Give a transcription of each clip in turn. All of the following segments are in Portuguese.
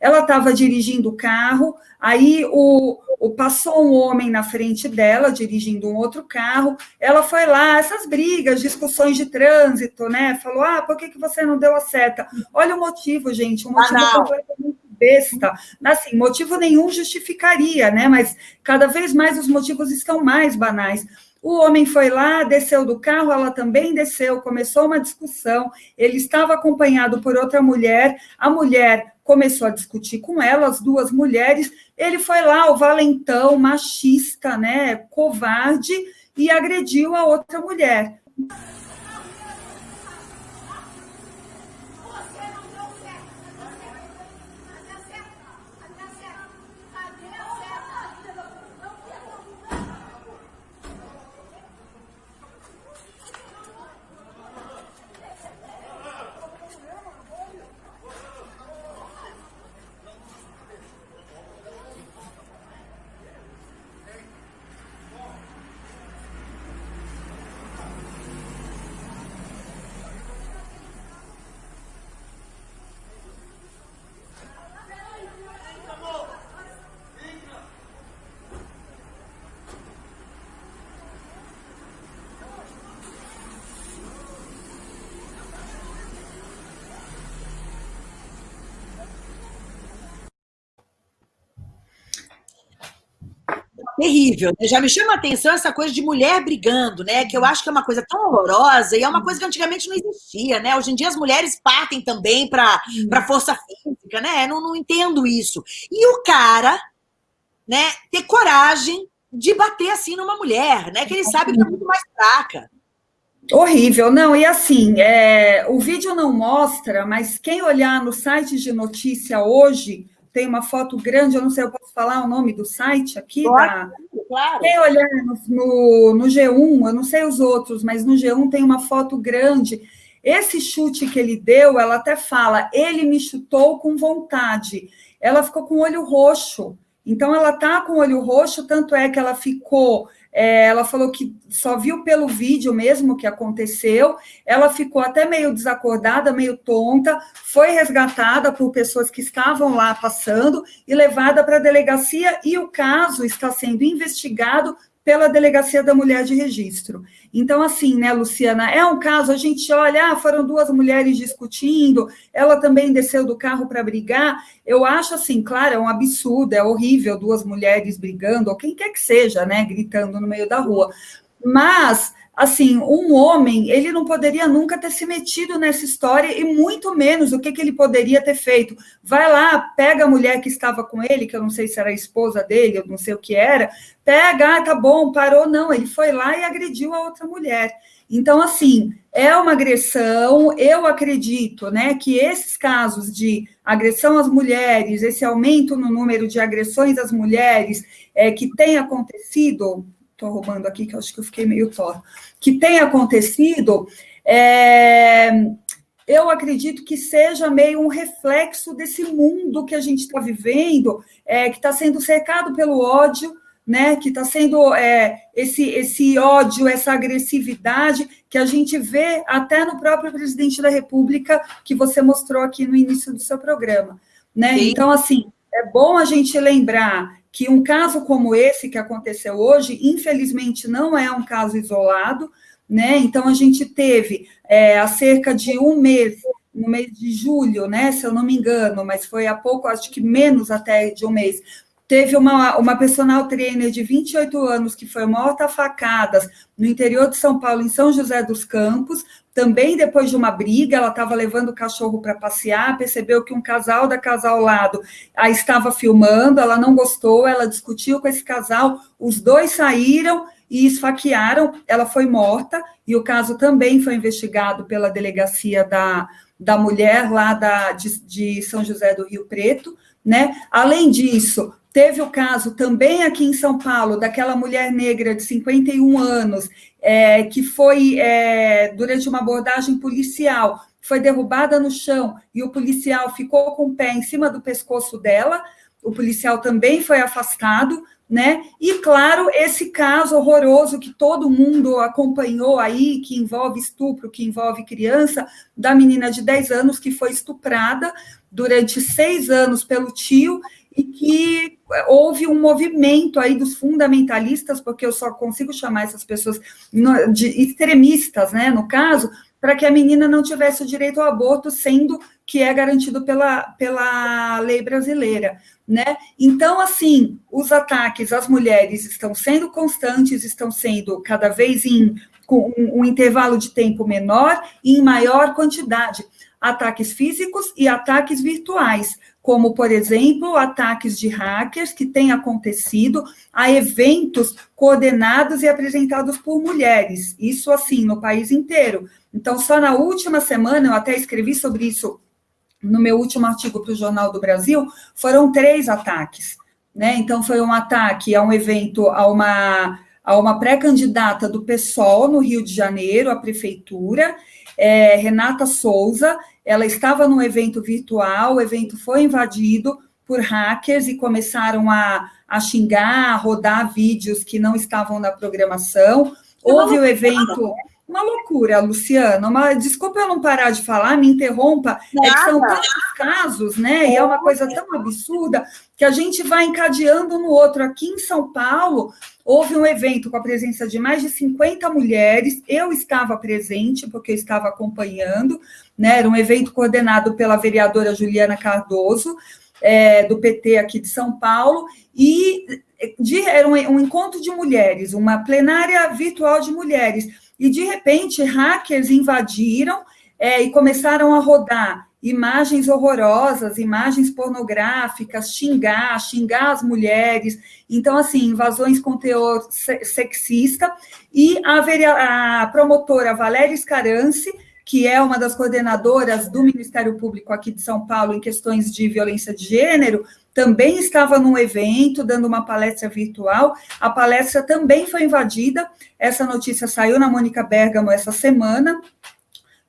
ela estava dirigindo o carro, aí o, o, passou um homem na frente dela, dirigindo um outro carro, ela foi lá, essas brigas, discussões de trânsito, né? Falou, ah, por que, que você não deu a seta? Olha o motivo, gente, um motivo ah, completamente besta. Assim, motivo nenhum justificaria, né? Mas cada vez mais os motivos estão mais banais. O homem foi lá, desceu do carro, ela também desceu, começou uma discussão. Ele estava acompanhado por outra mulher, a mulher começou a discutir com ela, as duas mulheres. Ele foi lá, o valentão, machista, né, covarde, e agrediu a outra mulher. Terrível. Né? Já me chama a atenção essa coisa de mulher brigando, né? Que eu acho que é uma coisa tão horrorosa e é uma coisa que antigamente não existia, né? Hoje em dia as mulheres partem também para a força física, né? Não, não entendo isso. E o cara, né, ter coragem de bater assim numa mulher, né? Que ele sabe que é muito mais fraca. Horrível, não, e assim, é, o vídeo não mostra, mas quem olhar no site de notícia hoje, tem uma foto grande, eu não sei, eu posso falar o nome do site aqui? Claro, da... claro. Quem olhar no, no, no G1, eu não sei os outros, mas no G1 tem uma foto grande. Esse chute que ele deu, ela até fala, ele me chutou com vontade. Ela ficou com o olho roxo. Então, ela tá com o olho roxo, tanto é que ela ficou é, ela falou que só viu pelo vídeo mesmo que aconteceu. Ela ficou até meio desacordada, meio tonta, foi resgatada por pessoas que estavam lá passando e levada para a delegacia. E o caso está sendo investigado pela Delegacia da Mulher de Registro. Então, assim, né, Luciana, é um caso, a gente olha, ah, foram duas mulheres discutindo, ela também desceu do carro para brigar. Eu acho, assim, claro, é um absurdo, é horrível duas mulheres brigando, ou quem quer que seja, né, gritando no meio da rua. Mas assim, um homem, ele não poderia nunca ter se metido nessa história e muito menos o que, que ele poderia ter feito. Vai lá, pega a mulher que estava com ele, que eu não sei se era a esposa dele, eu não sei o que era, pega, ah, tá bom, parou, não, ele foi lá e agrediu a outra mulher. Então, assim, é uma agressão, eu acredito, né, que esses casos de agressão às mulheres, esse aumento no número de agressões às mulheres é, que tem acontecido, estou roubando aqui, que eu acho que eu fiquei meio torto, que tem acontecido, é, eu acredito que seja meio um reflexo desse mundo que a gente está vivendo, é, que está sendo cercado pelo ódio, né, que está sendo é, esse, esse ódio, essa agressividade que a gente vê até no próprio presidente da República, que você mostrou aqui no início do seu programa. Né? Então, assim, é bom a gente lembrar que um caso como esse que aconteceu hoje, infelizmente, não é um caso isolado, né? Então, a gente teve é, há cerca de um mês, no mês de julho, né? Se eu não me engano, mas foi há pouco, acho que menos até de um mês, teve uma, uma personal trainer de 28 anos que foi morta a facadas no interior de São Paulo, em São José dos Campos, também depois de uma briga, ela estava levando o cachorro para passear, percebeu que um casal da casa ao lado a estava filmando, ela não gostou, ela discutiu com esse casal, os dois saíram e esfaquearam, ela foi morta, e o caso também foi investigado pela delegacia da, da mulher lá da, de, de São José do Rio Preto, né? Além disso, Teve o caso também aqui em São Paulo, daquela mulher negra de 51 anos, é, que foi, é, durante uma abordagem policial, foi derrubada no chão e o policial ficou com o pé em cima do pescoço dela, o policial também foi afastado, né? E, claro, esse caso horroroso que todo mundo acompanhou aí, que envolve estupro, que envolve criança, da menina de 10 anos que foi estuprada, durante seis anos pelo tio e que houve um movimento aí dos fundamentalistas, porque eu só consigo chamar essas pessoas de extremistas, né, no caso, para que a menina não tivesse o direito ao aborto, sendo que é garantido pela, pela lei brasileira, né? Então, assim, os ataques às mulheres estão sendo constantes, estão sendo cada vez em com um, um intervalo de tempo menor e em maior quantidade ataques físicos e ataques virtuais, como, por exemplo, ataques de hackers que têm acontecido a eventos coordenados e apresentados por mulheres, isso assim, no país inteiro. Então, só na última semana, eu até escrevi sobre isso no meu último artigo para o Jornal do Brasil, foram três ataques. Né? Então, foi um ataque a um evento, a uma, a uma pré-candidata do PSOL no Rio de Janeiro, à prefeitura, é, Renata Souza, ela estava num evento virtual, o evento foi invadido por hackers e começaram a, a xingar, a rodar vídeos que não estavam na programação. Houve o evento. Uma loucura, Luciana. Uma, desculpa eu não parar de falar, me interrompa. Nada. É que são tantos casos, né? E é uma coisa tão absurda que a gente vai encadeando no outro. Aqui em São Paulo, houve um evento com a presença de mais de 50 mulheres. Eu estava presente, porque eu estava acompanhando, né? Era um evento coordenado pela vereadora Juliana Cardoso, é, do PT aqui de São Paulo, e de, era um, um encontro de mulheres, uma plenária virtual de mulheres e de repente hackers invadiram é, e começaram a rodar imagens horrorosas, imagens pornográficas, xingar, xingar as mulheres. Então, assim, invasões com teor sexista. E a, a promotora Valéria Scarance, que é uma das coordenadoras do Ministério Público aqui de São Paulo em questões de violência de gênero, também estava num evento, dando uma palestra virtual. A palestra também foi invadida. Essa notícia saiu na Mônica Bergamo essa semana.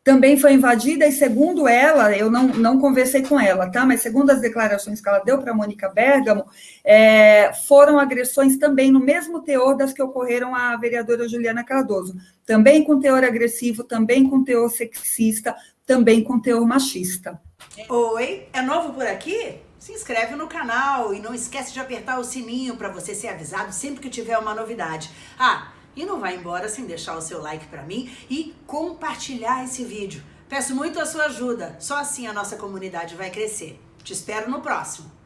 Também foi invadida, e segundo ela, eu não, não conversei com ela, tá? Mas segundo as declarações que ela deu para a Mônica Bergamo, é, foram agressões também no mesmo teor das que ocorreram à vereadora Juliana Cardoso. Também com teor agressivo, também com teor sexista, também com teor machista. Oi, é novo por aqui? se inscreve no canal e não esquece de apertar o sininho para você ser avisado sempre que tiver uma novidade. Ah, e não vai embora sem deixar o seu like para mim e compartilhar esse vídeo. Peço muito a sua ajuda, só assim a nossa comunidade vai crescer. Te espero no próximo.